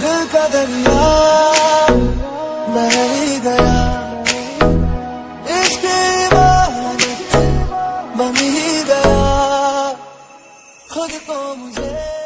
दिल का दरिया बह ही गया इसकी इबादत बन ही गया खुद को मुझे